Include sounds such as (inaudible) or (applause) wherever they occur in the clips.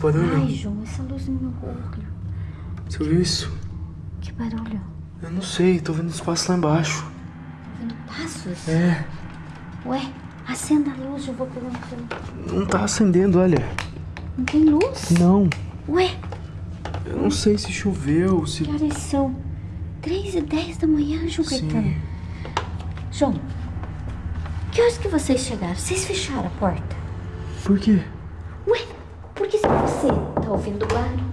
barulho. Ai, João, essa luz no meu olho. Você ouviu isso? Que barulho? Eu não sei, tô vendo os passos lá embaixo. Tô vendo passos? É, Ué, acenda a luz, eu vou pegar um celular. não tá acendendo, olha. Não tem luz? Não. Ué, Eu não sei se choveu, se. que horas são? Três e dez da manhã, João Sim. Caetano. João, que horas que vocês chegaram? Vocês fecharam a porta? Por quê? Ué, porque se você tá ouvindo barulho,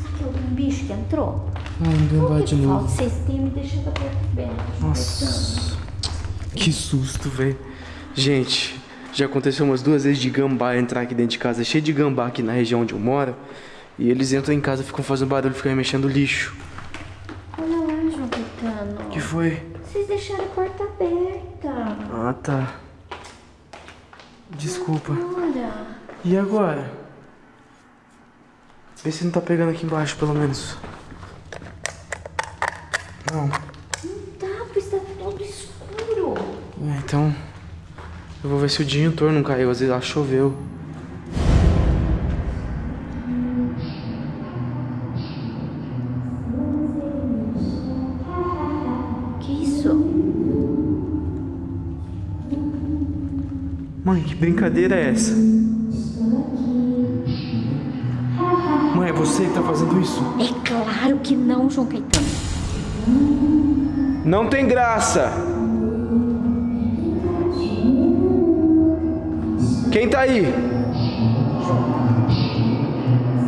será que é algum bicho que entrou? Ah, Por vai de novo. Vocês têm me deixado a porta aberta. Nossa. Que susto, velho. Gente, já aconteceu umas duas vezes de gambá entrar aqui dentro de casa. É cheio de gambá aqui na região onde eu moro. E eles entram em casa, ficam fazendo barulho, ficam mexendo lixo. Olha lá, João Caetano. O que foi? Vocês deixaram a porta aberta. Ah, tá. Desculpa. Ora. E agora? Vê se não tá pegando aqui embaixo, pelo menos. Não. Tá, pois tá todo escuro. É, então. Eu vou ver se o disjuntor não caiu. Às vezes lá choveu. Que isso? Mãe, que brincadeira é essa? Você que tá fazendo isso? É claro que não, João Caetano. Não tem graça! Quem tá aí?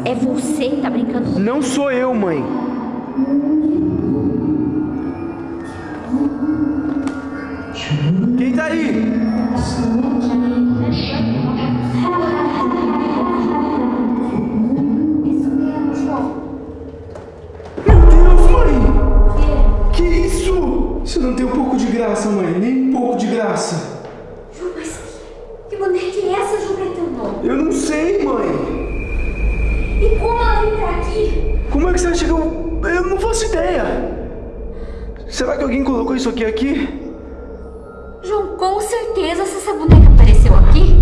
É você que tá brincando. Não sou eu, mãe. Isso não tem um pouco de graça, mãe. Nem um pouco de graça. João, mas que boneca é essa, João Caetano? Eu não sei, mãe. E como ela veio pra aqui? Como é que você acha que eu. Eu não faço ideia. Será que alguém colocou isso aqui aqui? João, com certeza se essa boneca apareceu aqui.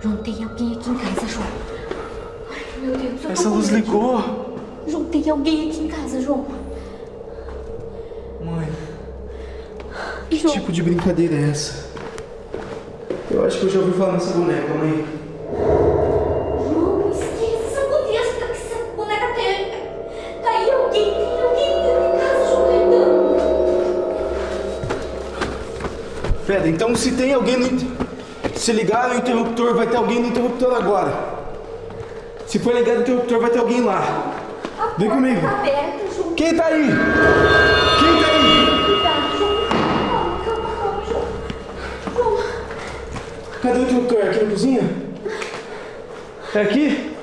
João, tem alguém aqui em casa, João. Ai, meu Deus, eu Essa luz ligou. João, tem alguém aqui em casa, João. Mãe, que tipo de brincadeira é essa? Eu acho que eu já ouvi falar nessa boneca, mãe. João, esquece essa boneca, que essa boneca tem. Tá aí alguém, tem alguém dentro de casa, Caetano. Pera, então se tem alguém no. Se ligar no interruptor, vai ter alguém no interruptor agora. Se for ligado no interruptor, vai ter alguém lá. A Vem comigo. Tá. Quem tá aí? Quem tá aí? Cadê o interruptor? Aqui na cozinha? É aqui?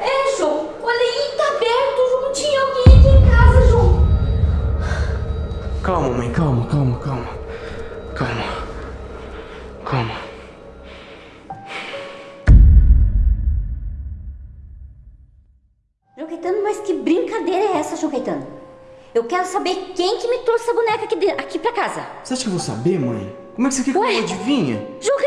é, João. Olha aí, tá aberto, João. Tinha alguém aqui em casa, João. Calma, mãe, calma, calma, calma. Calma. Calma. João Caetano, mas que brincadeira é essa, João Caetano? Eu quero saber quem que me trouxe essa boneca aqui, de- aqui pra casa. Você acha que eu vou saber, mãe? Como é que você quer que eu adivinhe? João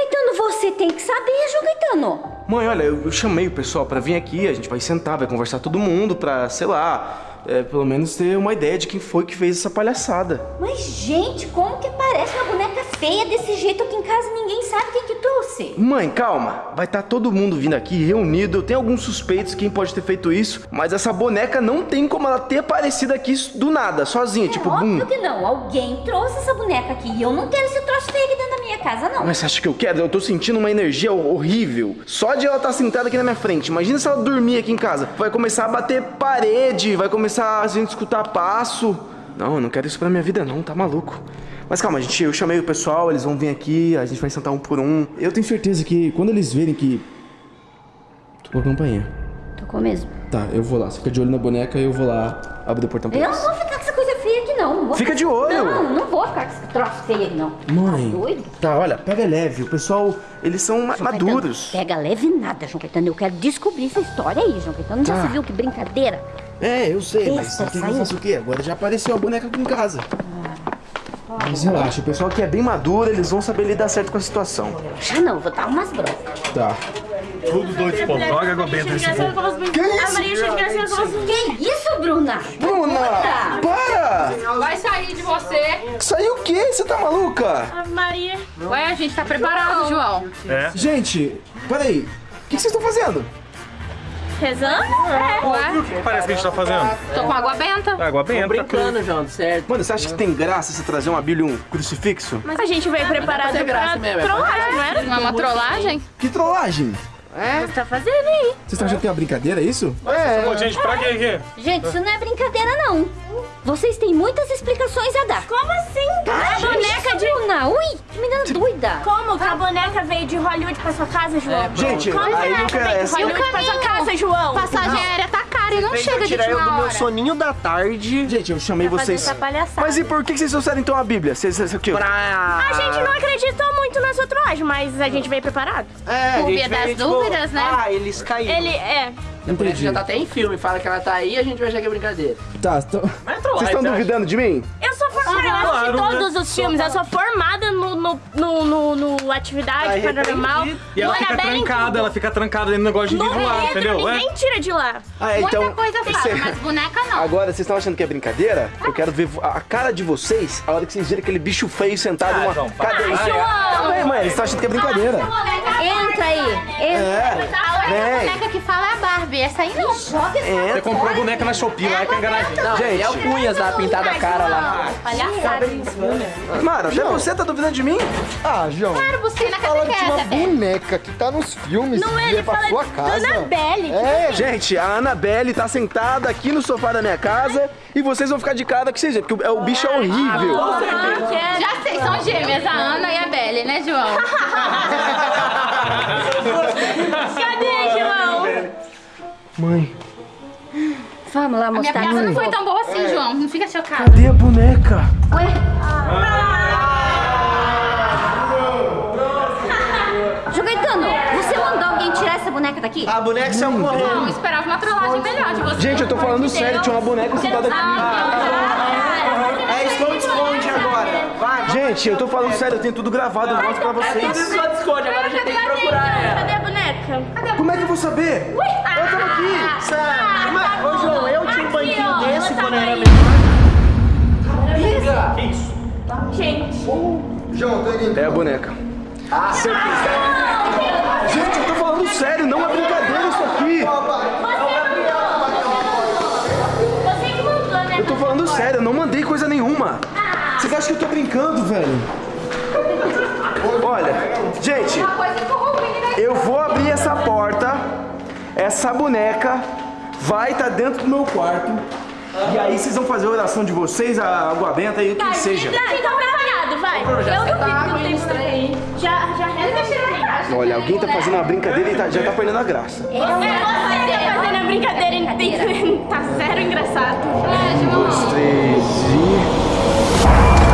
você tem que saber, João Caetano. Mãe, olha, eu, eu chamei o pessoal pra vir aqui, a gente vai sentar, vai conversar todo mundo pra, sei lá, é, pelo menos ter uma ideia de quem foi que fez essa palhaçada. Mas, gente, como que parece uma boneca feia desse jeito aqui em casa ninguém sabe quem que trouxe. Mãe, calma. Vai estar todo mundo vindo aqui reunido. Eu tenho alguns suspeitos quem pode ter feito isso, mas essa boneca não tem como ela ter aparecido aqui do nada, sozinha, tipo, é bum. óbvio que não. Alguém trouxe essa boneca aqui e eu não quero esse troço feio aqui dentro minha casa, não. Mas você acha que eu quero? Eu tô sentindo uma energia horrível. Só de ela estar sentada aqui na minha frente. Imagina se ela dormir aqui em casa. Vai começar a bater parede, vai começar a gente escutar passo. Não, eu não quero isso pra minha vida não, tá maluco. Mas calma, gente, eu chamei o pessoal, eles vão vir aqui, a gente vai sentar um por um. Eu tenho certeza que quando eles verem que... Tocou a campainha. Tocou mesmo. Tá, eu vou lá. Você fica de olho na boneca e eu vou lá abrir o portão pra Eu não eles. vou ficar feia aqui, não. não Fica de olho. Não, não vou ficar com esse troço feio aqui, não. Mãe. Tá doido? Tá, olha, pega leve. O pessoal, eles são João maduros. Caetano, pega leve nada, João Caetano. Eu quero descobrir essa história aí, João Caetano. Já Tá. se viu que brincadeira? É, eu sei, mas Besta, quer que faça o quê? Agora já apareceu a boneca aqui em casa. Mas relaxa, o pessoal que é bem maduro, eles vão saber lidar certo com a situação. Já não, vou dar umas broncas. Tá. Tudo doido, pô. Joga água benta nesse povo. Que A isso? Maria chega assim, ela fala assim, Que isso, Bruna? Bruna! Para! Vai sair de você. Saiu o quê? Você tá maluca? a Maria... Ué, a gente tá preparado, João. É. Gente, peraí. O que vocês estão fazendo? Rezando? É. Ué, O que parece que a gente tá fazendo? tô com água benta. Água benta. Brincando, João, certo? Mano, você acha que tem graça você trazer uma Bíblia e um crucifixo? Mas a gente veio preparado fazer graça pra mesmo, é trollagem, não era? Não é uma trollagem? Que trollagem! Você tá fazendo aí. Vocês estão achando que é uma brincadeira, é isso? Ô, gente, pra quê aqui? Gente, isso não é brincadeira, não. Vocês têm muitas explicações a dar. Como assim? a boneca de... Bruna, ui, que menina doida. Como que a boneca veio de Hollywood pra sua casa, João? Gente, Como aí a boneca veio de interessa. Hollywood pra sua casa, João? Passagem aérea tá cara não chega de tirar eu do meu soninho da tarde Gente, eu chamei Fazer vocês. Mas e por que vocês trouxeram então a Bíblia? Vocês, vocês, aqui, ó. pra... A gente não acreditou muito na sua trollagem, mas a gente veio preparado. É, Por via das tipo, dúvidas, né? Ah, eles caíram. Ele é... Entendi. Já tá até em filme, fala que ela tá aí, a gente vai achar que é brincadeira. Tá, então. Mas é Vocês estão acha? duvidando de mim? Eu sou assisti claro, todos os filmes, eu sou formada no, no, no, no, no Atividade Paranormal. E ela fica trancada, ela fica trancada dentro do negócio de No livro lá, entendeu? É. ninguém tira de lá. Ah, é, Muita então. coisa fala, você- mas boneca não. Agora, vocês estão achando que é brincadeira? Eu quero ver a cara de vocês a hora que vocês virem aquele bicho feio sentado em uma João, para. cadeira. Ai, João! Tá bem, mãe, eles estão achando que é brincadeira. Entra aí, entra. A única Vem. boneca que fala é a Barbie. Essa aí não. Joga essa É, Você comprou a boneca na Shopee lá, é que é enganadinho. Não, Gente. é o Cunhas lá, pintado a cara lá. Palhaçada. Mara, até você tá duvidando de mim? Ah, João. Claro, busquei na Fala de uma boneca que tá nos filmes Não é, e ele é pra fala sua da casa. Annabelle. É, Gente, a Annabelle tá sentada aqui no sofá da minha casa e vocês vão ficar de cara que vocês porque o, o bicho é horrível. Ah, quero. Já sei, são gêmeas, a Ana e a Belle, né, João? (laughs) Cadê, João? Mãe, Vamos lá A minha mostrar. piada não foi tão boa assim, João. Não fica chocado. cadê a boneca? João Caetano, você mandou alguém tirar essa boneca daqui? A boneca saiu Não, correndo. esperava uma trollagem melhor de você. Gente, eu tô falando sério, tinha uma boneca sentada aqui. É esconde-esconde agora. Vai. Gente, eu tô falando sério, eu tenho tudo gravado, eu mostro pra vocês. Só esconde, agora a gente tem que procurar ela. Cadê a boneca? Como é que eu vou saber? Eu tava aqui. Sério? Mas, Ô, João, eu tinha um banquinho ó, desse quando tá era menor. Que isso? Gente. João, tô indo. É a boneca. Gente, eu tô falando sério, não é brincadeira isso aqui. Você que mandou, né? Eu tô falando sério, eu não mandei coisa nenhuma. Vocês acham que eu tô brincando, velho? (laughs) Olha, gente, eu vou abrir essa porta, essa boneca vai estar dentro do meu quarto. E aí vocês vão fazer a oração de vocês, a água benta e o que seja. Tá, então preparado, vai. Eu duvido que não tem estranho aí. Já, já reza. Olha, alguém tá fazendo uma brincadeira e tá- já tá perdendo a graça. É, você tá fazendo a brincadeira e tem- tá zero engraçado. É, João. Três e...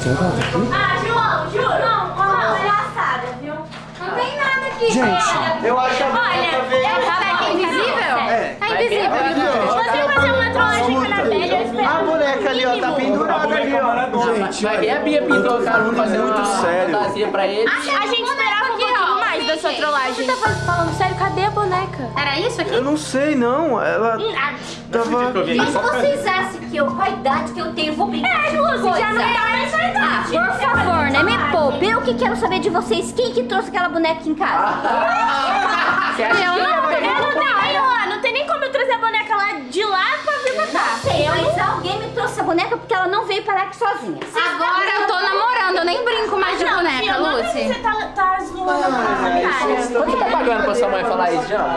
Fortnite. Ah, João, juro. Não, ó, palhaçada, viu? Não tem nada aqui. Gente, Eu acho que a boneca Olha, veio. eu aqui invisível? É. Tá invisível. Você fazer uma trollagem a eu espero. A boneca ali, ó, tá pendurada ali, ó. gente, Vai ver a Bia pintou a cara, fazer muito uma sério. fantasia pra ele. A gente esperava um pouquinho mais, mais da sua trollagem. Você tá falando sério? Cadê a boneca? Era isso aqui? Eu não sei, não. Ela tava... Mas vocês acham que eu, com a idade que eu tenho, vou brincar É, Lúcia, já não tá mais na idade. Ah, por favor, né? Me poupe. Eu que quero saber de vocês. Quem que trouxe aquela boneca aqui em casa? (laughs) Você acha Eu que não, eu não, não, ó, não tem nem como eu trazer a boneca lá de lá pra vir pra cá. Sei, mas alguém me trouxe essa boneca porque ela não veio parar aqui sozinha. Agora eu nem brinco mais de boneca, Lucy. Você tá, tá zoando a nossa cara. Quanto tá pagando pra sua mãe falar isso, João?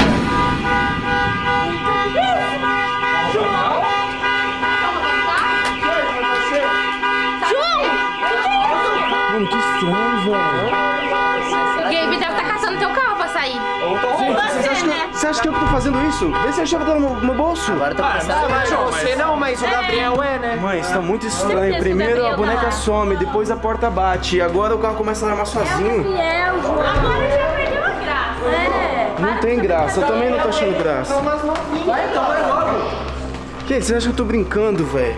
Mano, que estranho, velho. O Gabe deve estar caçando teu carro sair. Você acha, que eu, você acha que eu que tô fazendo isso? Vê se a chave tá no meu, no bolso. Agora tá começando. mas não, você não, mas o Gabriel é, né? Mãe, isso tá muito estranho. Que Primeiro a boneca tá lá. some, depois a porta bate. E agora o carro começa a armar sozinho. Gabriel, João. Agora já perdeu a graça. É. Não tem graça, eu também não tô achando graça. Vai então, vai logo. Gente, você acha que eu tô brincando, velho?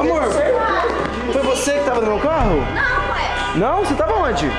Amor, foi você que tava no meu carro? Não, ué. Não? Você tava onde?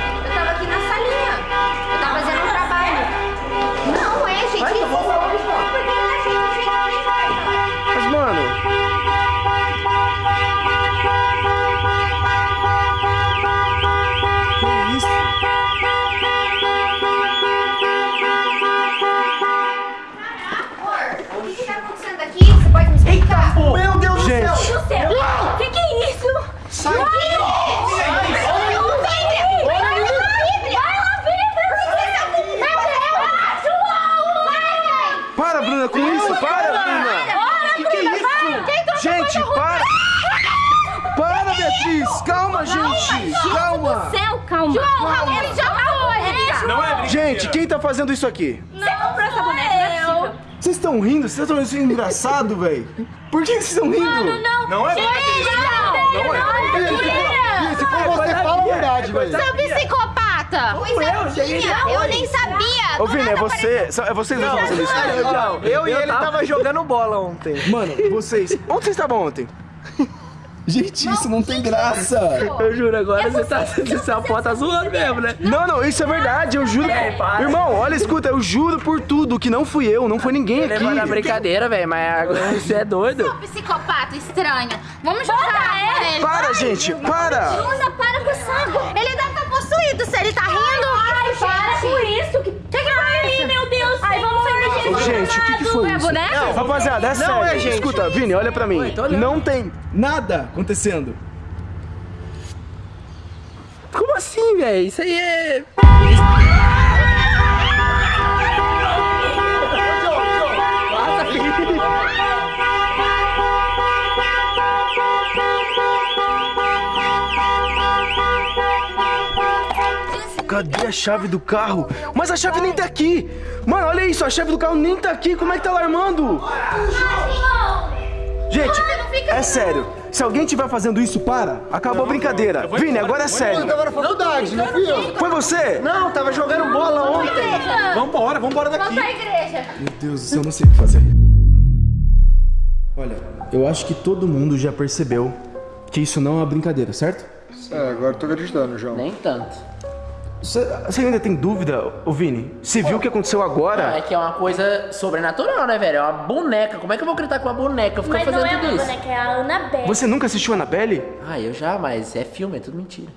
Calma, gente. Calma. Céu, calma. João, ele já foi! Não é brincadeira. Gente, quem tá fazendo isso aqui? Você comprou essa boneca? Não é possível. Vocês estão rindo? Vocês estão isso engraçado, velho? Por que vocês estão rindo? Não, Não é brincadeira. não, Não é. Se for você, fala a verdade, velho. Seu psicopata! Eu, cheguei eu nem sabia. Ô, Vini, é você. É vocês dois que estão fazendo isso? Não, eu e ele tava (laughs) jogando bola ontem. Mano, vocês. Onde vocês estavam ontem? Gente, isso não tem graça. Eu juro, agora você tá. Você pode tá zoando mesmo, né? Não, não, isso é verdade, eu juro. para. Irmão, olha, escuta, eu juro por tudo que não fui eu, não foi ninguém aqui. Levando a brincadeira, velho, mas agora (laughs) você é doido. Psicopata estranho. Vamos jogar ele. Para, gente, para! Bruna, para com essa água. Ele deve estar possuído. Se ele tá rindo. Ai, para com isso. Que que que foi aí, meu Deus? Ai, vamos sair daqui. Ô, gente, o que, que foi É isso? boneca? Rapaziada, é sério. é, gente. Escuta, Vini, olha pra mim. Não tem nada acontecendo. Como assim, velho? Isso aí é. Cadê a chave do carro? Mas a chave nem tá aqui. Olha isso, a chave do carro nem tá aqui. Como é que tá alarmando? Gente, é sério. Se alguém estiver fazendo isso, para. Acabou a brincadeira. Vini, agora é Eu sério. tava na faculdade, não fui eu. Foi você? Não, tava jogando bola ontem. Vambora, vambora daqui. Pra igreja. Meu Deus do céu, eu não sei o que fazer. Olha, eu acho que todo mundo já percebeu que isso não é uma brincadeira, certo? É, agora eu tô acreditando, João. Nem tanto. Você, ainda tem dúvida, ô Vini? Você viu o que aconteceu É agora? que é uma coisa sobrenatural, né, velho? É uma boneca. Como é que eu vou acreditar com uma boneca? Eu fico Mas fazendo não é tudo uma isso. boneca, é a Annabelle. Você nunca assistiu Annabelle? Ah, eu já, mas é filme, é tudo mentira.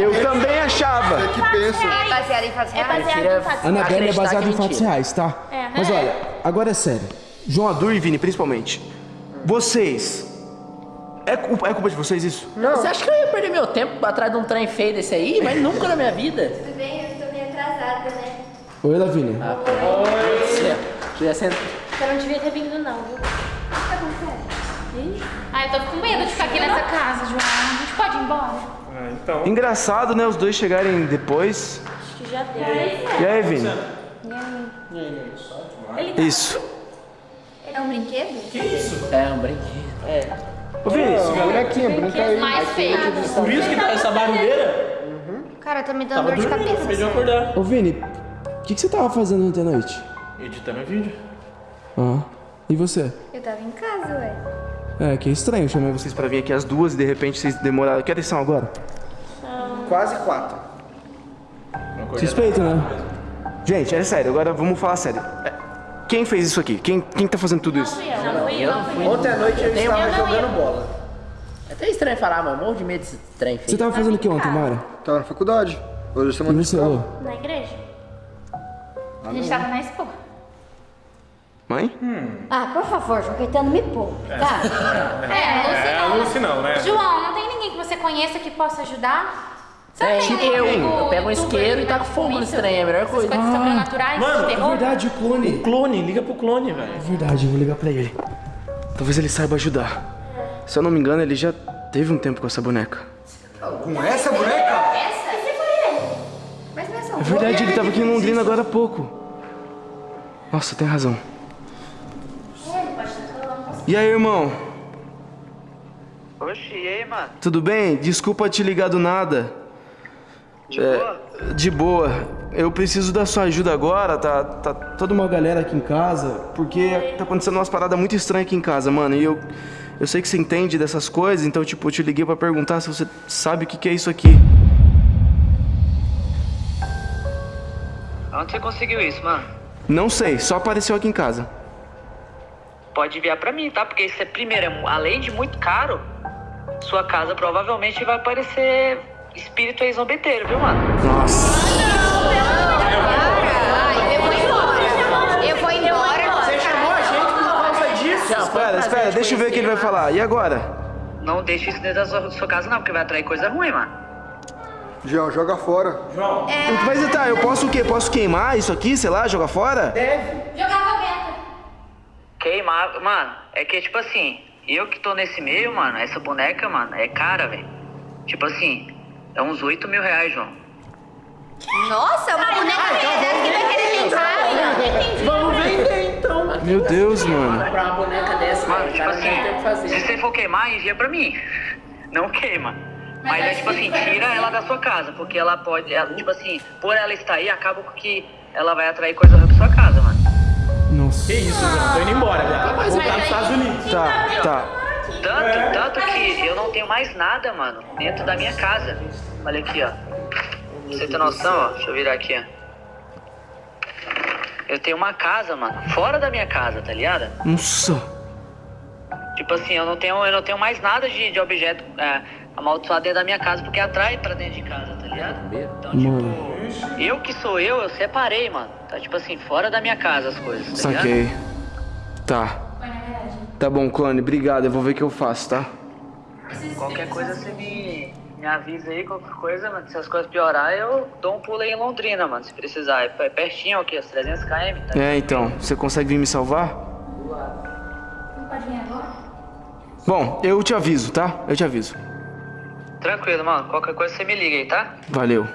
Eu também achava. Que pensa. É baseado em fatos É baseado em fatos. Annabelle é baseada em fatos mentira. reais, tá? É. Mas olha, agora é sério. João Adur e Vini, principalmente. Vocês. É culpa, é culpa de vocês isso? Não. Você acha que eu ia perder meu tempo atrás de um trem feio desse aí? Mas nunca na minha vida. Tudo bem, eu tô meio atrasada, né? Oi, Lavini. Ah, Você já senta. Você não devia ter vindo, não, viu? Ai, eu tô com medo de ficar aqui nessa casa, João. A gente pode ir embora? Ah, então. Engraçado, né? Os dois chegarem depois. Acho que já deu. E aí, Vini? Isso. É um brinquedo? É um brinquedo. É. Ô, Vini, Bonequinha, brinca aí. Mais feio. Por isso que tá essa barulheira? Cara, tá me dando dor de cabeça. Acabei de acordar. ô, Vini, o que, que você tava fazendo ontem à noite? Editando vídeo. Ah, e você? Eu tava em casa, ué. É, que estranho. Eu chamei vocês pra vir aqui às duas e de repente vocês demoraram. Que atenção agora? Quase quatro. Suspeito, né? Gente, é sério, agora vamos falar sério. É, Quem fez isso aqui? Quem, quem tá fazendo tudo isso? Não fui eu, não fui eu. Ontem à noite eu Eu estava jogando ia. bola. É até estranho falar, mano. Morro de medo desse trem Você tava fazendo o que ontem, Mara? Tava na faculdade. Hoje é E você, escola. Lô? Na igreja? A gente tava na expo. Mãe? Ah, por favor, João Caetano, me poupe, tá? (laughs) É, É, a Lucy não, né? João, não tem ninguém que você conheça que possa ajudar? É, tipo eu. Eu pego um isqueiro e taco fogo com nesse trem, é a melhor coisa. coisas sobrenaturais, Mano, terror. Verdade, o clone. Clone, liga pro clone, velho. É verdade, eu vou ligar pra ele. Talvez ele saiba ajudar. Se eu não me engano, ele já teve um tempo com essa boneca. Com essa boneca? Mas não é só É verdade, ele tava aqui em Londrina agora há pouco. Nossa, tem razão. E aí, irmão? Oxi, e aí, mano? Tudo bem? Desculpa te ligar do nada. De boa? De boa. Eu preciso da sua ajuda agora, tá, tá toda uma galera aqui em casa, porque tá acontecendo umas paradas muito estranhas aqui em casa, mano. E eu, eu sei que você entende dessas coisas, então, tipo, eu te liguei pra perguntar se você sabe o que, que é isso aqui. Onde você conseguiu isso, mano? Não sei, só apareceu aqui em casa. Pode enviar pra mim, tá? Porque isso é, primeiro, é além de muito caro, sua casa provavelmente vai aparecer espírito ex-zombeteiro, viu, mano? Nossa. Eu vou embora. Eu vou embora. Você chamou a gente por causa disso? Já, foi Espera, espera, deixa eu ver o que ele vai falar. E agora? Não deixe isso dentro da sua, sua casa, não, porque vai atrair coisa ruim, mano. João, joga fora. Mas tá, eu posso o quê? Posso queimar isso aqui, sei lá, jogar fora? Jogava beta. Queimar, mano, é que, tipo assim, eu que tô nesse meio, mano, essa boneca, mano, é cara, velho. Tipo assim, é uns 8 mil reais, João. Nossa, uma boneca dessa que vai querer brincar. Vamos vender então. Meu Deus, mano. Comprar uma boneca dessa, Mano, cara, tipo assim, fazer. se você for queimar, envia pra mim. Não queima. Mas é tipo assim, tira ela da sua casa, porque ela pode, ela, tipo assim, por ela estar aí, acaba com que ela vai atrair coisa ruim pra sua casa, mano. Nossa. Que isso, João? Tô indo embora, velho. Vou voltar nos Estados Unidos. Tá, tá. Tanto, tanto que eu não tenho mais nada, mano, dentro da minha casa. Olha aqui, ó. Você ter noção, ó. Deixa eu virar aqui, ó. Eu tenho uma casa, mano, fora da minha casa, tá ligado? Nossa. Tipo assim, eu não tenho, eu não tenho mais nada de, de objeto é, amaldiçoado dentro da minha casa, porque atrai pra dentro de casa, tá ligado? Então, tipo, eu que sou eu, eu separei, mano. Tá tipo assim, fora da minha casa as coisas, tá ligado? Saquei. Tá. Tá bom, clone, obrigado. Eu vou ver o que eu faço, tá? Qualquer coisa você me, me avisa aí, qualquer coisa, mano. Se as coisas piorar, eu dou um pulo aí em Londrina, mano, se precisar. É pertinho, aqui, os 300 km, tá? É, então. Você consegue vir me salvar? Bom, eu te aviso, tá? Eu te aviso. Tranquilo, mano. Qualquer coisa você me liga aí, tá? Valeu.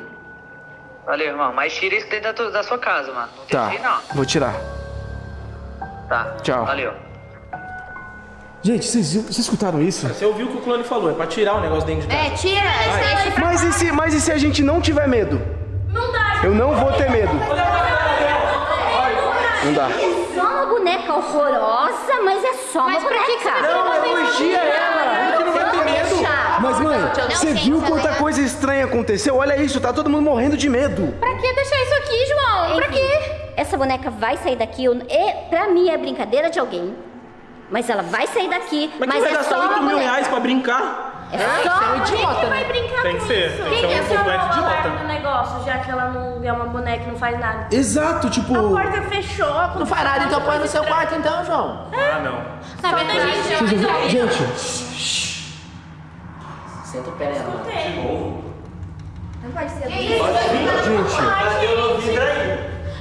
Valeu, irmão. Mas tira isso dentro da, tua- da sua casa, mano. Não Tá. aí, não. Vou tirar. Tá. Tchau. Valeu. Gente, vocês, escutaram isso? Você ouviu o que o clone falou, é pra tirar o negócio dentro de casa. É, tira, deixa pra Mas e se, mas e se a gente não tiver medo? Não dá, Eu não vou ter medo. Não dá. Só uma boneca horrorosa, mas é só uma boneca. Não, elogia ela. Ele que não vai ter medo. Mas, mãe, você viu ela quanta é- coisa estranha aconteceu? Olha isso, tá todo mundo morrendo de medo. Pra que deixar isso aqui, João? Pra Enfim, quê? Essa boneca vai sair daqui. eu- E, pra mim é brincadeira de alguém. Mas ela vai sair daqui. Mas, Mas, quem vai é gastar só 8 uma mil reais pra brincar? É só uma idiota, Quem né? vai brincar Tem com que ser, isso? tem que Quem ser um quer ser completo o alarme idiota. do negócio, já que ela não é uma boneca e não faz nada? Exato, tipo. A porta fechou. Não faz nada, então põe no seu quarto então, João. Ah, não. Na verdade, gente, Gente, Senta o pé nela. Não pode ser. gente.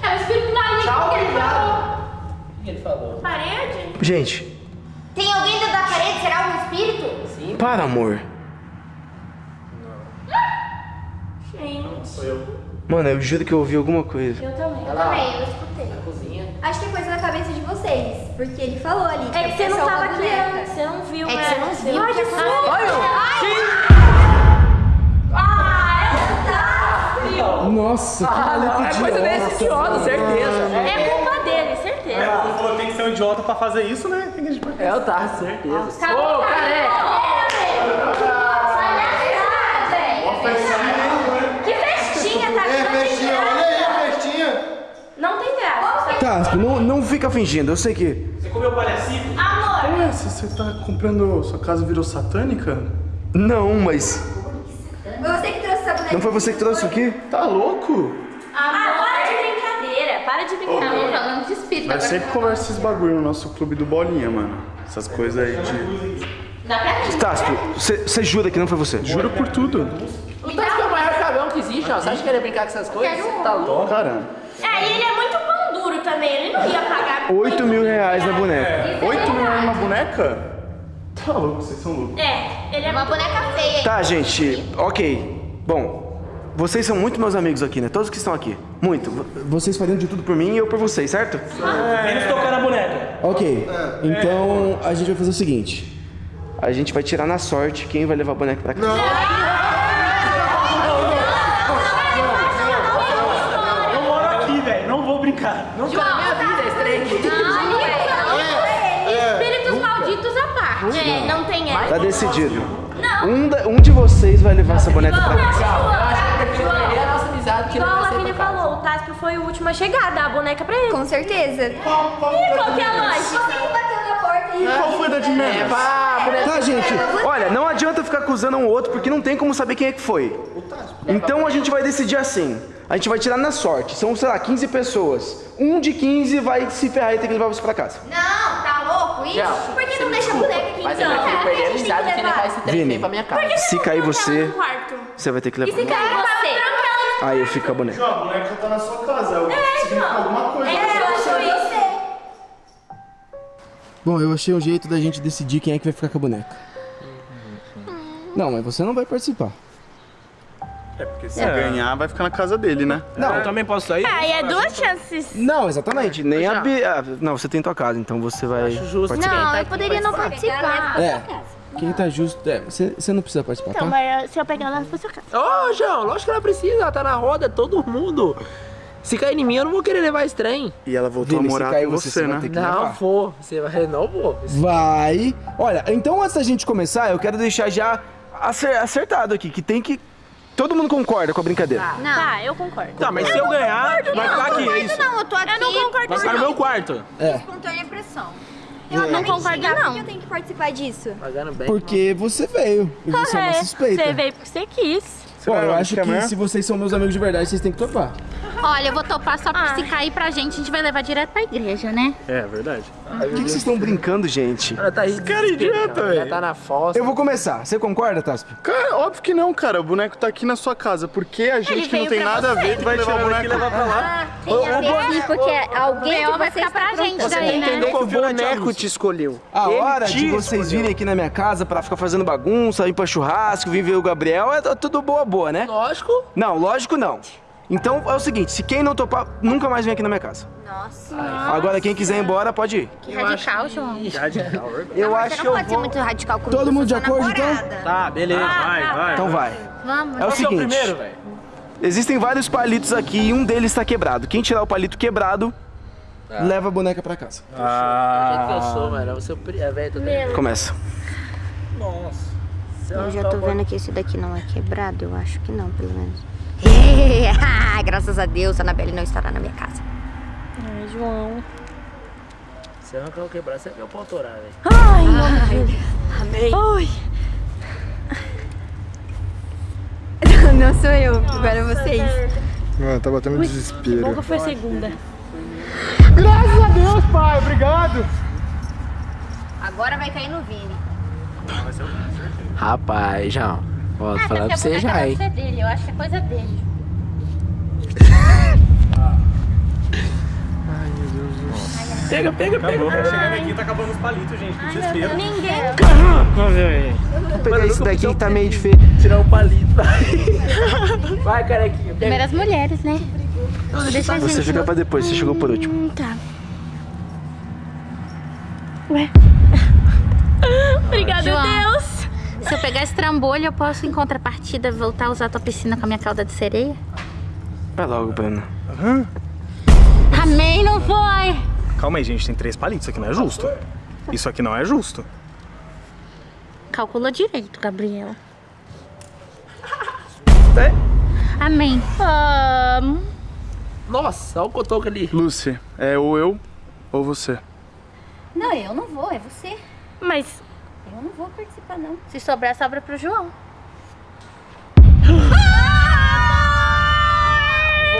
é o espírito maligno que ele falou. O que ele falou? Parede? Gente, Tem alguém dentro da parede? Será um espírito? Sim. para, amor. Gente, Mano, eu juro que eu ouvi alguma coisa. eu também. Olha lá, Também, eu escutei. na cozinha. Acho que é coisa da cabeça de vocês, porque ele falou ali. É que você não tava aqui antes, você não viu, É que né? você não viu. Ai, Jesus! Nossa, que maluco É coisa desse idiota, certeza. É é, lá. Falou, tem que ser um idiota pra fazer isso, né? Tem que... É, festinha, tá, certeza. Ô, oh, careca! Tá, não, não fica fingindo, eu sei que... Você comeu palhacito? Amor! É, você tá comprando... Sua casa virou satânica? Não, mas... Foi você que trouxe essa boneca? Não foi você que trouxe aqui? Tá louco? Amor! Para de brincar. Tava falando de espírito. Mas sempre conversa esses bagulho no nosso clube do Bolinha, mano. Essas coisas aí de. Dá pra mim. Tasco, você jura que não foi você? Juro por tudo. O Tasco é o maior cagão que existe, ó. Você acha que ele ia brincar com essas coisas? Você tá louco? Caramba. É, e ele é muito pão duro também. Ele não ia pagar. 8 mil reais na boneca. 8 mil reais numa boneca? Tá louco, vocês são loucos. É, ele é Uma boneca feia. Tá, gente, ok. Bom, vocês são muito meus amigos aqui, né? Todos que estão aqui. Muito. Vocês fariam de tudo por mim e eu por vocês, certo? Menos tocar na boneca. Ok. Então a gente vai fazer o seguinte. A gente vai tirar na sorte quem vai levar a boneca pra casa. Eu moro aqui, velho. Não vou brincar. Nunca na minha vida aqui. Espíritos malditos à parte. É, não tem essa. Tá decidido. Um, da- um de vocês vai levar essa boneca pra casa. Eu acho que eu prefiro perder a nossa amizade que Igual a casa. falou, o Tasco foi o último a chegar, dá a boneca pra ele. Com certeza. E qual que é a lógica? Você que bateu na porta e... Qual foi da de É, menos? pá, boneca. Tá, gente. Olha, não adianta ficar acusando um outro porque não tem como saber quem é que foi. Então a gente vai decidir assim. A gente vai tirar na sorte. São, sei lá, 15 pessoas. Um de 15 vai se ferrar e ter que levar você pra casa. Não, tá louco? Ixi, Não, por que não deixa a boneca aqui Mas eu então? prefiro Por que perder a tem amizade que levar esse trem pra minha casa. Se cair você, No quarto. Você vai ter que E levar. se cair você? Aí eu fico com a boneca. A boneca tá na sua casa. Eu significa alguma coisa. É, eu acho isso. Bom, eu achei um jeito da gente decidir quem é que vai ficar com a boneca. Não, mas você não vai participar. É porque se ganhar, vai ficar na casa dele, né? Não, Eu também posso sair? Aí é duas chances. não, exatamente. Nem a ah, Não, você tem tua casa, então você vai justo. participar. Não, eu poderia não participar. É. Quem tá justo. É, você, você não precisa participar, Então, tá? mas se eu pegar ela pra sua casa. Ô, João, lógico que ela precisa, ela tá na roda, todo mundo. Se cair em mim, eu não vou querer levar esse trem. E ela voltou Vini, a morar cair com você, você, vai né? ter que- Não levar. vou. Você vai. Não vou. Vai. Olha, então antes da gente começar, eu quero deixar já acer- acertado aqui, que tem que. Todo mundo concorda com a brincadeira. Não. Tá, eu concordo. Tá, mas se eu ganhar, vai ficar aqui, é isso. Não, eu tô aqui. Eu não concordo Vai ficar no meu quarto. É. Espontânea pressão. Eu não concordo, Por que não. eu tenho que participar disso? Pagando bem. Porque você veio. E você é uma suspeita. Você veio porque você quis. Bom, eu acho que se vocês são meus amigos de verdade, vocês têm que topar. Olha, eu vou topar só porque Ah. se cair pra gente, a gente vai levar direto pra igreja, né? É, verdade. Por que, que vocês estão brincando, gente? Ela tá cara é idiota, velho. tá na fossa. Eu vou começar. Você concorda, Taspi? Cara, óbvio que não, cara. O boneco tá aqui na sua casa. Por que a gente que não tem nada a você. ver vai levar o boneco? levar pra lá. Tem a ver sim, porque alguém O vai ficar pra gente daí, né? Entender que o boneco te escolheu. A Ele hora de vocês virem aqui na minha casa pra ficar fazendo bagunça, ir pra churrasco, vir ver o Gabriel, é tudo boa boa, né? Lógico. Não, lógico não. Então é o seguinte, se quem não topar, nunca mais vem aqui na minha casa. Nossa. Agora quem quiser ir embora, pode ir. Que (laughs) radical, João. Eu Não, acho você que não eu pode ser vou... muito radical comigo. Todo eu mundo de sua acordo, então? Tá, beleza. Vai, vai. Então vai. Vamos. É o que é o seguinte, primeiro, velho? existem vários palitos aqui e um deles tá quebrado. Quem tirar o palito quebrado, leva a boneca pra casa. Do jeito que eu sou, mano. Você é velho, tô tendo- Começa. Eu já tô vendo que esse daqui não é quebrado, eu acho que não, pelo menos. (laughs) Graças a Deus, a Anabelle não estará na minha casa. Ai, João. Se arrancar o quebrar, você vai o pau torar, velho. Ai, meu Amei. Ai. (laughs) Não sou eu, agora é vocês. Mano, tá batendo Bom desespero. que foi segunda. Graças a Deus, pai. Obrigado. Agora vai cair no Vini. Rapaz, João. Ó, tô falando pra você já, hein. ser dele, eu acho que é coisa dele. (laughs) Pega, pega, pega. Acabou. Chegando aqui, tá acabando os palitos, gente. Desespero. Ninguém. Vou pegar esse daqui que tá meio feio. Tirar o palito. Vai, (laughs) vai carequinha. Pega. Primeiras mulheres, né? Deixa Você gente... fica pra depois, você chegou por último. Hum, tá. Ué. (laughs) Obrigada, João. Deus. Se eu pegar esse trambolho, eu posso, em contrapartida, voltar a usar a tua piscina com a minha cauda de sereia? Vai logo, Bruna. Amém, não foi? Calma aí, gente. Tem três palitos. Isso aqui não é justo. Isso aqui não é justo. Calcula direito, Gabriel. É? Amém. Ahn, Nossa, olha o cotoco ali. Lucy, é ou eu ou você. Não, eu não vou, é você. Mas não vou participar, não. Se sobrar, sobra pro João.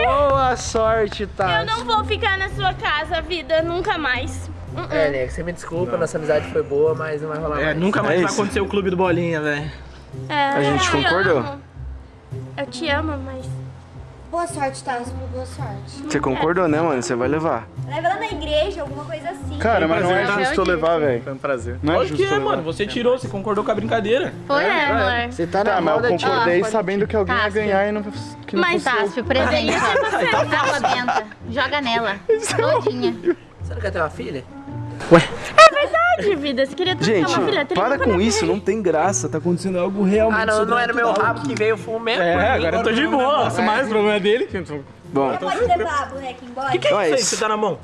Boa sorte, tá? eu não vou ficar na sua casa, vida, nunca mais. Uh-uh. É, Nego, você me desculpa, nossa amizade foi boa, mas não vai rolar É, mais. nunca mais É vai isso. acontecer o clube do Bolinha, velho. É, A gente eu te concordou? amo. Eu te amo, mas. Boa sorte, Tassi, boa sorte. Você concordou, né, mano? Você vai levar. Leva ela na igreja, alguma coisa assim. Cara, mas não é justo eu levar, velho. Foi um prazer. Não é Lógico justo que é, mano. Você tirou, você concordou com a brincadeira. Foi, é, amor. Você tá na Tá, mas de... concordei Ó, sabendo que alguém ia Tássio. ganhar e não, que não Mas, fosse. Tássio, presente. Água benta. Joga nela. Todinha. Você não quer ter uma filha? De vida, você queria ter Gente, uma filha para com isso, não tem graça. Tá acontecendo algo realmente Ah, não, não era meu rabo aqui. que veio o fumo mesmo. É, agora eu tô de boa. É. Mas o problema é dele. Bom, Pode levar a boneca embora? O que é Então é isso aí que isso. você tá na mão?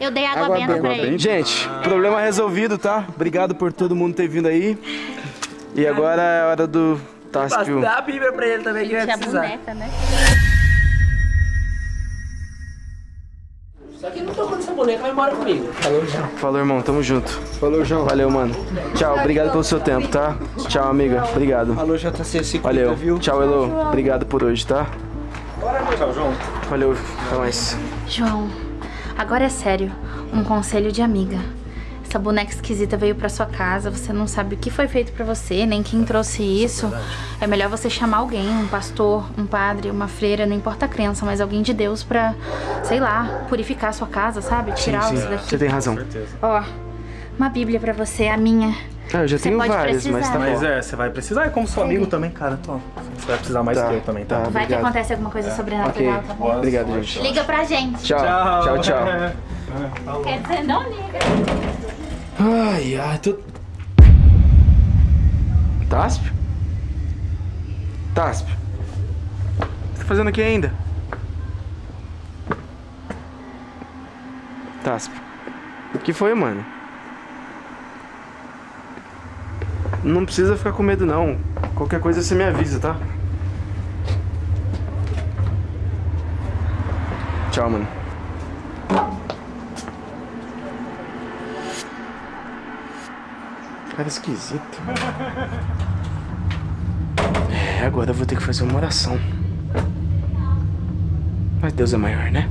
Eu dei água, Água benta benta, pra ele. benta. gente, problema resolvido, tá? Obrigado por todo mundo ter vindo aí. E agora é a hora do Tássio. Dá a Bíblia pra ele também que vai precisar. boneca, né? Boneca, vai embora comigo. Falou já. Falou, irmão. Tamo junto. Falou, João. Valeu, mano. Tchau, obrigado pelo seu tempo, tá? Tchau, amiga. Obrigado. Falou, JC, se cuida, Valeu. viu? Tchau, Elo. Obrigado por hoje, tá? Tchau, João. Valeu. Até mais. João, agora é sério. Um conselho de amiga. Essa boneca esquisita veio pra sua casa, você não sabe o que foi feito pra você, nem quem trouxe isso. É melhor você chamar alguém, um pastor, um padre, uma freira, não importa a crença, mas alguém de Deus pra, sei lá, purificar a sua casa, sabe? Tirar Sim, isso sim. daqui. Você tem razão. Ó, uma bíblia pra você, a minha. Ah, eu já Você tenho várias, mas tá Mas bom. é, você vai precisar. É como seu amigo também, cara. Tô. Você vai precisar mais Tá, que eu também, tá? tá. Vai que Obrigado. acontece alguma coisa Ok. sobrenatural, tá bom? Obrigado, gente. Liga pra gente. Tchau. Tchau, tchau. (laughs) Quer dizer, não liga. Ai, ai, tô... Táspio? Táspio? O que você tá fazendo aqui ainda? Táspio. O que foi, mano? Não precisa ficar com medo, não. Qualquer coisa você me avisa, tá? Tchau, mano. Cara esquisito. É, agora eu vou ter que fazer uma oração. Mas Deus é maior, né?